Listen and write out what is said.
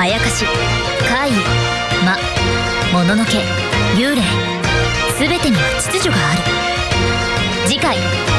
あやかし怪異魔もののけ幽霊全てには秩序がある。次回。